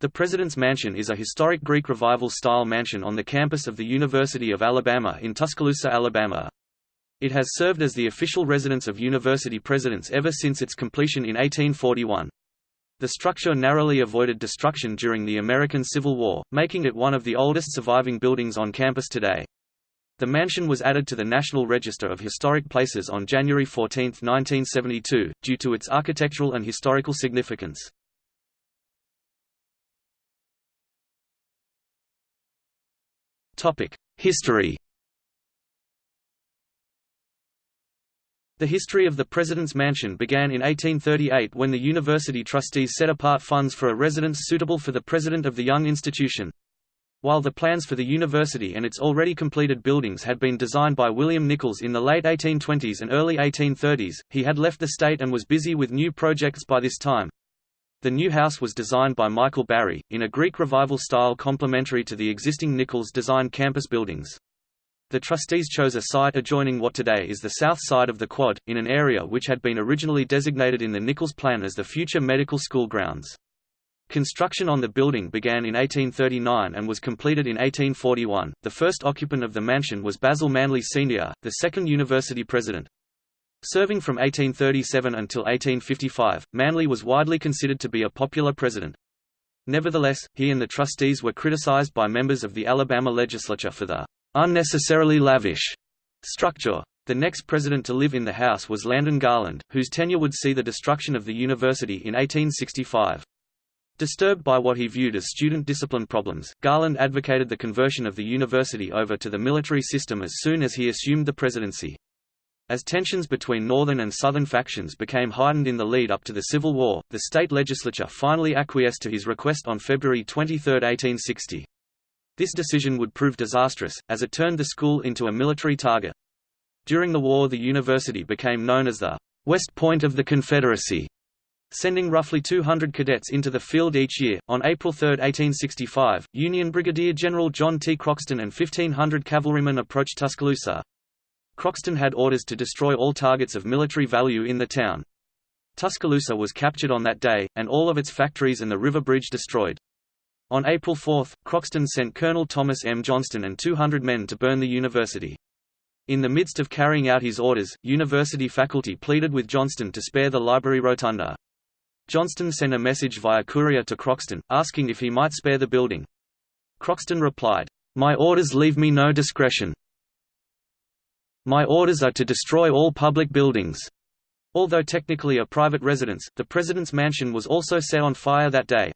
The President's Mansion is a historic Greek Revival-style mansion on the campus of the University of Alabama in Tuscaloosa, Alabama. It has served as the official residence of university presidents ever since its completion in 1841. The structure narrowly avoided destruction during the American Civil War, making it one of the oldest surviving buildings on campus today. The mansion was added to the National Register of Historic Places on January 14, 1972, due to its architectural and historical significance. History The history of the President's Mansion began in 1838 when the university trustees set apart funds for a residence suitable for the president of the young institution. While the plans for the university and its already completed buildings had been designed by William Nichols in the late 1820s and early 1830s, he had left the state and was busy with new projects by this time. The new house was designed by Michael Barry, in a Greek Revival style complementary to the existing Nichols-designed campus buildings. The trustees chose a site adjoining what today is the south side of the quad, in an area which had been originally designated in the Nichols plan as the future medical school grounds. Construction on the building began in 1839 and was completed in 1841. The first occupant of the mansion was Basil Manley Sr., the second university president. Serving from 1837 until 1855, Manley was widely considered to be a popular president. Nevertheless, he and the trustees were criticized by members of the Alabama legislature for the unnecessarily lavish structure. The next president to live in the house was Landon Garland, whose tenure would see the destruction of the university in 1865. Disturbed by what he viewed as student discipline problems, Garland advocated the conversion of the university over to the military system as soon as he assumed the presidency. As tensions between northern and southern factions became heightened in the lead up to the Civil War, the state legislature finally acquiesced to his request on February 23, 1860. This decision would prove disastrous, as it turned the school into a military target. During the war the university became known as the West Point of the Confederacy, sending roughly 200 cadets into the field each year. On April 3, 1865, Union Brigadier General John T. Croxton and 1,500 cavalrymen approached Tuscaloosa. Croxton had orders to destroy all targets of military value in the town. Tuscaloosa was captured on that day, and all of its factories and the river bridge destroyed. On April 4, Croxton sent Colonel Thomas M. Johnston and 200 men to burn the university. In the midst of carrying out his orders, university faculty pleaded with Johnston to spare the library rotunda. Johnston sent a message via courier to Croxton, asking if he might spare the building. Croxton replied, "'My orders leave me no discretion. My orders are to destroy all public buildings." Although technically a private residence, the president's mansion was also set on fire that day.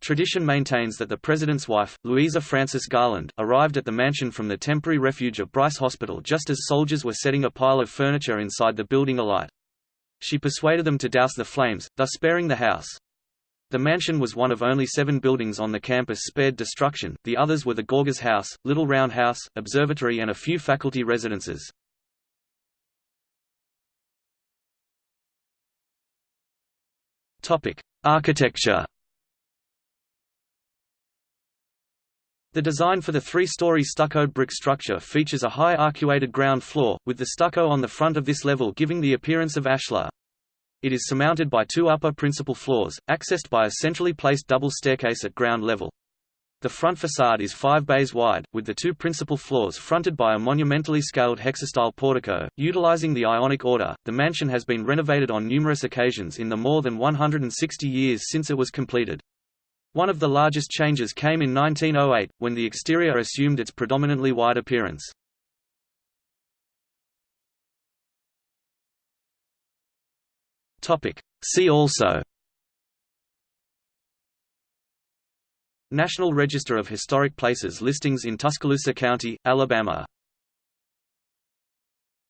Tradition maintains that the president's wife, Louisa Frances Garland, arrived at the mansion from the temporary refuge of Bryce Hospital just as soldiers were setting a pile of furniture inside the building alight. She persuaded them to douse the flames, thus sparing the house. The mansion was one of only seven buildings on the campus spared destruction, the others were the Gorgas House, Little Round House, Observatory and a few faculty residences. Architecture The design for the three-story stuccoed brick structure features a high arcuated ground floor, with the stucco on the front of this level giving the appearance of ashlar. It is surmounted by two upper principal floors, accessed by a centrally placed double staircase at ground level. The front facade is five bays wide, with the two principal floors fronted by a monumentally scaled hexastyle portico. Utilizing the Ionic order, the mansion has been renovated on numerous occasions in the more than 160 years since it was completed. One of the largest changes came in 1908, when the exterior assumed its predominantly wide appearance. See also National Register of Historic Places listings in Tuscaloosa County, Alabama